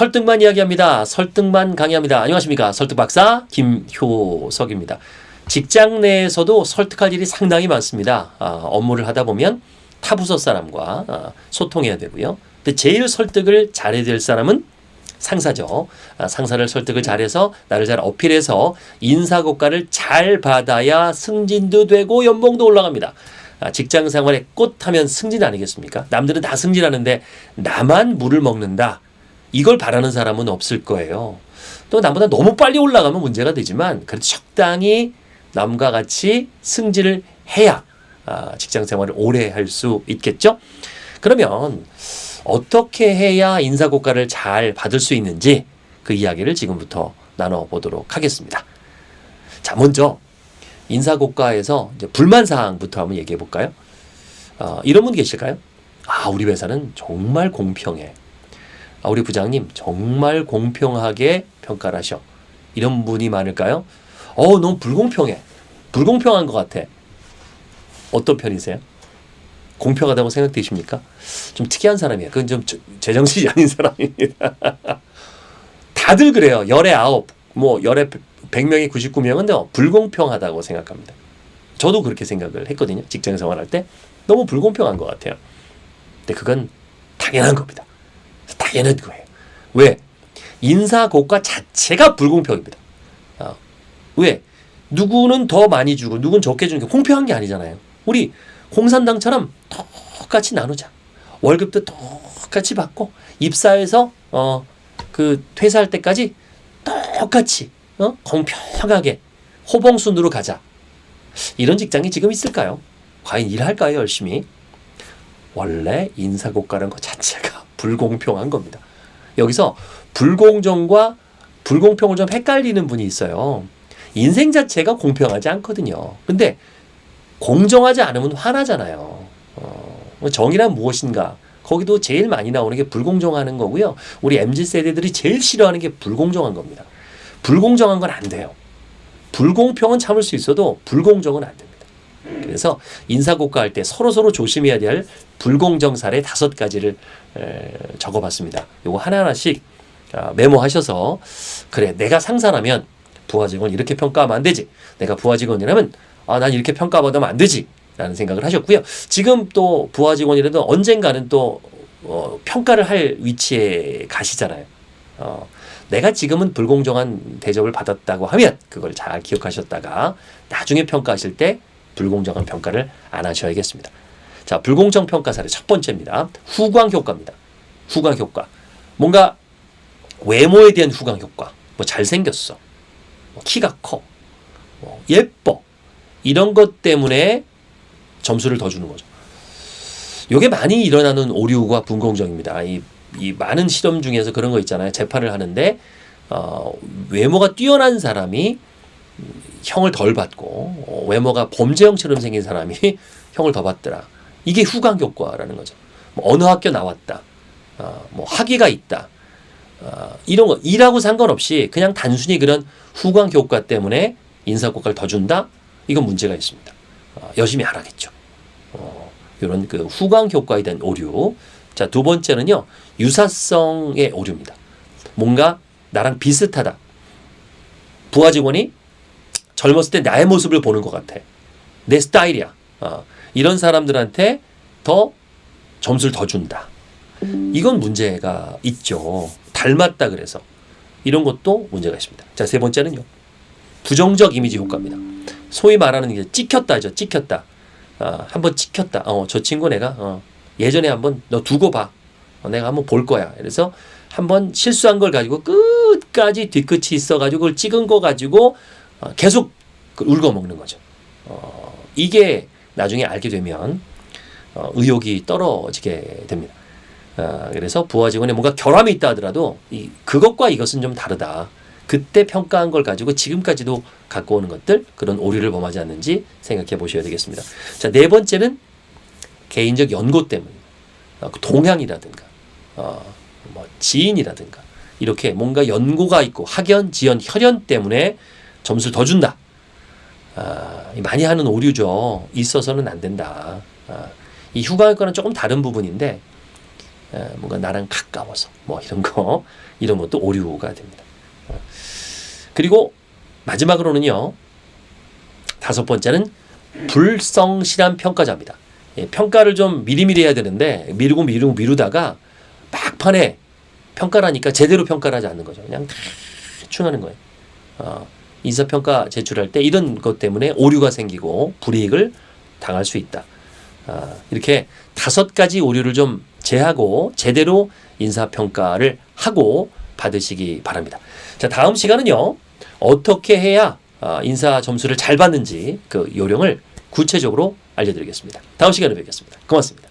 설득만 이야기합니다. 설득만 강의합니다. 안녕하십니까. 설득박사 김효석입니다. 직장 내에서도 설득할 일이 상당히 많습니다. 아, 업무를 하다 보면 타 부서 사람과 아, 소통해야 되고요. 근데 제일 설득을 잘해야 될 사람은 상사죠. 아, 상사를 설득을 잘해서 나를 잘 어필해서 인사고과를 잘 받아야 승진도 되고 연봉도 올라갑니다. 아, 직장 생활에 꽃하면 승진 아니겠습니까? 남들은 다 승진하는데 나만 물을 먹는다. 이걸 바라는 사람은 없을 거예요. 또 남보다 너무 빨리 올라가면 문제가 되지만 그래도 적당히 남과 같이 승진을 해야 아, 직장 생활을 오래 할 수 있겠죠. 그러면 어떻게 해야 인사고과를 잘 받을 수 있는지 그 이야기를 지금부터 나눠보도록 하겠습니다. 자, 먼저 인사고과에서 이제 불만 사항부터 한번 얘기해 볼까요? 어, 이런 분 계실까요? 아, 우리 회사는 정말 공평해. 아, 우리 부장님 정말 공평하게 평가를 하셔. 이런 분이 많을까요? 어, 너무 불공평해. 불공평한 것 같아. 어떤 편이세요? 공평하다고 생각되십니까? 좀 특이한 사람이에요. 그건 좀 제정신이 아닌 사람입니다. 다들 그래요. 열에 아홉, 뭐 열에 백 명이 구십구 명은 불공평하다고 생각합니다. 저도 그렇게 생각을 했거든요. 직장 생활할 때 너무 불공평한 것 같아요. 근데 그건 당연한 겁니다. 당연한 거예요. 왜? 인사고과 자체가 불공평입니다. 아, 왜? 누구는 더 많이 주고 누구는 적게 주는 게 공평한 게 아니잖아요. 우리 공산당처럼 똑같이 나누자. 월급도 똑같이 받고 입사해서 어 그 퇴사할 때까지 똑같이 어 공평하게 호봉순으로 가자. 이런 직장이 지금 있을까요? 과연 일할까요 열심히? 원래 인사고과라는 것 자체가 불공평한 겁니다. 여기서 불공정과 불공평을 좀 헷갈리는 분이 있어요. 인생 자체가 공평하지 않거든요. 근데 공정하지 않으면 화나잖아요. 어, 정의란 무엇인가? 거기도 제일 많이 나오는 게 불공정하는 거고요. 우리 MZ 세대들이 제일 싫어하는 게 불공정한 겁니다. 불공정한 건 안 돼요. 불공평은 참을 수 있어도 불공정은 안 됩니다. 그래서 인사고과 할 때 서로 서로 조심해야 될 불공정 사례 다섯 가지를 에, 적어봤습니다. 요거 하나하나씩 아, 메모하셔서 그래 내가 상사라면 부하 직원 이렇게 평가하면 안 되지. 내가 부하 직원이라면 아, 난 이렇게 평가받으면 안 되지. 라는 생각을 하셨고요. 지금 또 부하 직원이라도 언젠가는 또 어, 평가를 할 위치에 가시잖아요. 어, 내가 지금은 불공정한 대접을 받았다고 하면 그걸 잘 기억하셨다가 나중에 평가하실 때 불공정한 평가를 안 하셔야겠습니다. 자, 불공정 평가 사례 첫 번째입니다. 후광 효과입니다. 후광 효과. 뭔가 외모에 대한 후광 효과. 뭐 잘생겼어. 뭐 키가 커. 뭐 예뻐. 이런 것 때문에 점수를 더 주는 거죠. 이게 많이 일어나는 오류가 불공정입니다. 이, 이 많은 실험 중에서 그런 거 있잖아요. 재판을 하는데 어, 외모가 뛰어난 사람이 형을 덜 받고 어, 외모가 범죄형처럼 생긴 사람이 형을 더 받더라. 이게 후광 효과라는 거죠. 뭐 어느 학교 나왔다. 어, 뭐 학위가 있다. 어, 이런 거 일하고 상관없이 그냥 단순히 그런 후광 효과 때문에 인사고과를 더 준다. 이건 문제가 있습니다. 어, 열심히 하라겠죠. 어, 이런 그 후광 효과에 대한 오류. 자, 두 번째는요. 유사성의 오류입니다. 뭔가 나랑 비슷하다. 부하 직원이 젊었을 때 나의 모습을 보는 것 같아. 내 스타일이야. 어, 이런 사람들한테 더 점수를 더 준다. 이건 문제가 있죠. 닮았다 그래서. 이런 것도 문제가 있습니다. 자, 세 번째는요. 부정적 이미지 효과입니다. 소위 말하는 게 찍혔다죠. 찍혔다. 어, 한번 찍혔다. 어, 저 친구 내가 어, 예전에 한번 너 두고 봐. 어, 내가 한번 볼 거야. 그래서 한번 실수한 걸 가지고 끝까지 뒤끝이 있어가지고 그걸 찍은 거 가지고 어, 계속 그 울고 먹는 거죠. 어, 이게 나중에 알게 되면 어, 의욕이 떨어지게 됩니다. 어, 그래서 부하 직원에 뭔가 결함이 있다 하더라도 이, 그것과 이것은 좀 다르다. 그때 평가한 걸 가지고 지금까지도 갖고 오는 것들 그런 오류를 범하지 않는지 생각해 보셔야 되겠습니다. 자, 네 번째는 개인적 연고 때문에 어, 그 동향이라든가 어, 뭐 지인이라든가 이렇게 뭔가 연고가 있고 학연, 지연, 혈연 때문에 점수를 더 준다. 아, 많이 하는 오류죠. 있어서는 안 된다. 아, 이 휴가학과는 조금 다른 부분인데 에, 뭔가 나랑 가까워서 뭐 이런 거 이런 것도 오류가 됩니다. 어. 그리고 마지막으로는요. 다섯 번째는 불성실한 평가자입니다. 예, 평가를 좀 미리미리 해야 되는데 미루고 미루고 미루다가 막판에 평가라니까 제대로 평가를 하지 않는 거죠. 그냥 대충 하는 거예요. 어, 인사평가 제출할 때 이런 것 때문에 오류가 생기고 불이익을 당할 수 있다. 아, 이렇게 다섯 가지 오류를 좀 제하고 제대로 인사평가를 하고 받으시기 바랍니다. 자, 다음 시간은요. 어떻게 해야 아, 인사 점수를 잘 받는지 그 요령을 구체적으로 알려드리겠습니다. 다음 시간에 뵙겠습니다. 고맙습니다.